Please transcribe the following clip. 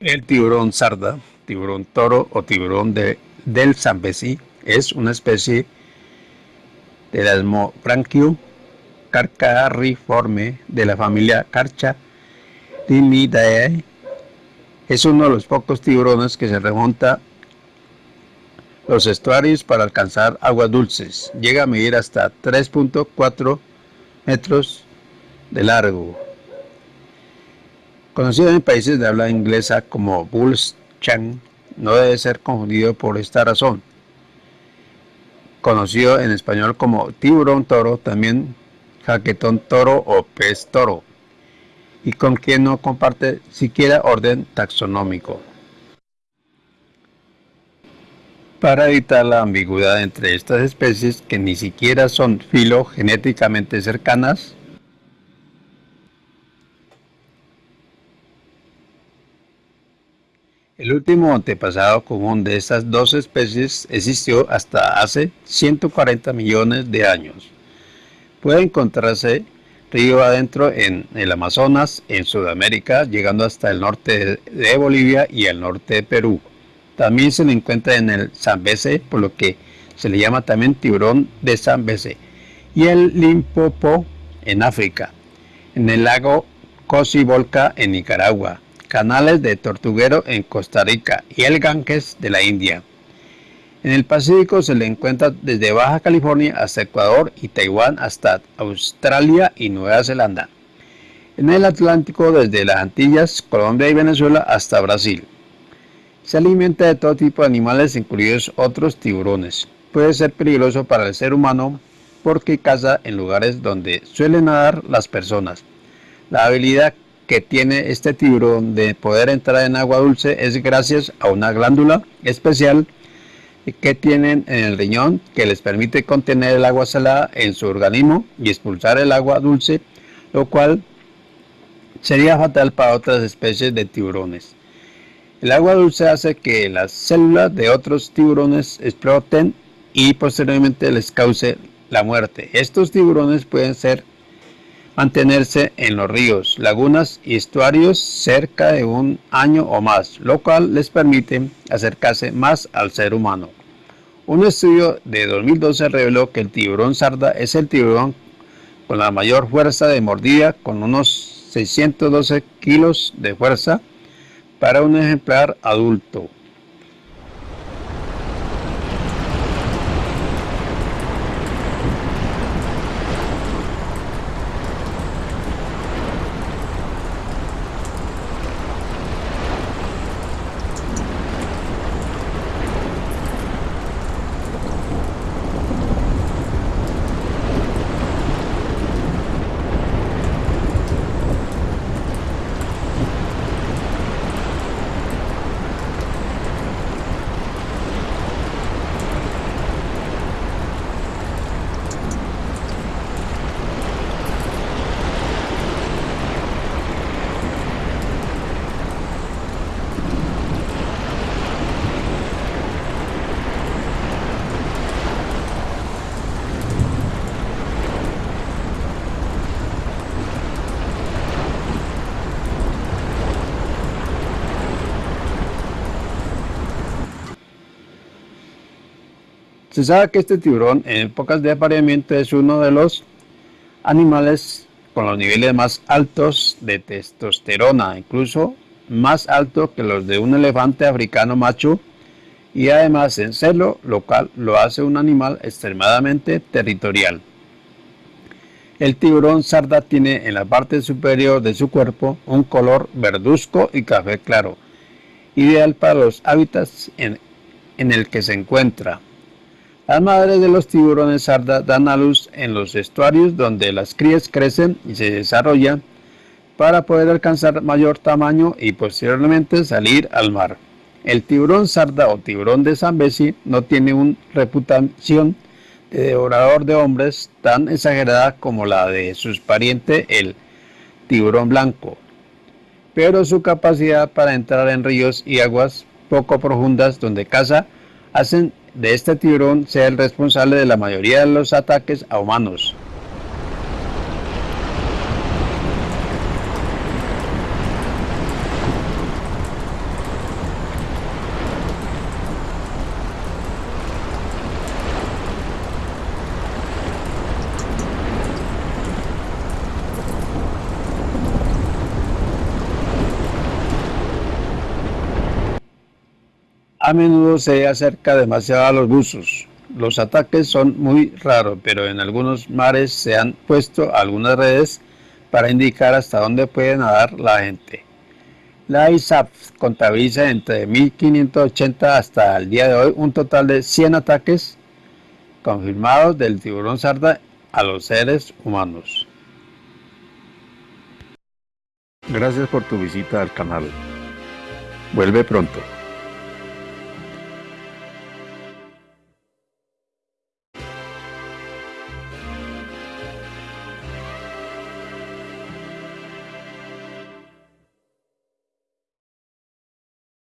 El tiburón sarda, tiburón toro o tiburón de, del Zambezi es una especie de Elasmobranchio carcariforme de la familia Carcharodontidae. Es uno de los pocos tiburones que se remonta los estuarios para alcanzar aguas dulces. Llega a medir hasta 3.4 metros de largo. Conocido en países de habla inglesa como Bulls Chan, no debe ser confundido por esta razón. Conocido en español como tiburón toro, también jaquetón toro o pez toro, y con quien no comparte siquiera orden taxonómico. Para evitar la ambigüedad entre estas especies que ni siquiera son filogenéticamente cercanas, El último antepasado común de estas dos especies existió hasta hace 140 millones de años. Puede encontrarse río adentro en el Amazonas, en Sudamérica, llegando hasta el norte de Bolivia y el norte de Perú. También se le encuentra en el Zambeze, por lo que se le llama también tiburón de Zambeze. Y el Limpopo en África, en el lago Cocibolca en Nicaragua, canales de Tortuguero en Costa Rica y el Ganges de la India. En el Pacífico se le encuentra desde Baja California hasta Ecuador y Taiwán hasta Australia y Nueva Zelanda. En el Atlántico desde las Antillas, Colombia y Venezuela hasta Brasil. Se alimenta de todo tipo de animales, incluidos otros tiburones. Puede ser peligroso para el ser humano porque caza en lugares donde suelen nadar las personas. La habilidad que tiene este tiburón de poder entrar en agua dulce es gracias a una glándula especial que tienen en el riñón que les permite contener el agua salada en su organismo y expulsar el agua dulce, lo cual sería fatal para otras especies de tiburones. El agua dulce hace que las células de otros tiburones exploten y posteriormente les cause la muerte. Estos tiburones pueden ser mantenerse en los ríos, lagunas y estuarios cerca de un año o más, lo cual les permite acercarse más al ser humano. Un estudio de 2012 reveló que el tiburón sarda es el tiburón con la mayor fuerza de mordida, con unos 612 kilos de fuerza para un ejemplar adulto. Se sabe que este tiburón en épocas de apareamiento es uno de los animales con los niveles más altos de testosterona, incluso más alto que los de un elefante africano macho y además en celo, lo cual lo hace un animal extremadamente territorial. El tiburón sarda tiene en la parte superior de su cuerpo un color verduzco y café claro, ideal para los hábitats en el que se encuentra. Las madres de los tiburones sarda dan a luz en los estuarios donde las crías crecen y se desarrollan para poder alcanzar mayor tamaño y posteriormente salir al mar. El tiburón sarda o tiburón de Zambezi no tiene una reputación de devorador de hombres tan exagerada como la de su pariente el tiburón blanco, pero su capacidad para entrar en ríos y aguas poco profundas donde caza hacen de este tiburón sea el responsable de la mayoría de los ataques a humanos. A menudo se acerca demasiado a los buzos. Los ataques son muy raros, pero en algunos mares se han puesto algunas redes para indicar hasta dónde puede nadar la gente. La ISAF contabiliza entre 1580 hasta el día de hoy un total de 100 ataques confirmados del tiburón sarda a los seres humanos. Gracias por tu visita al canal. Vuelve pronto.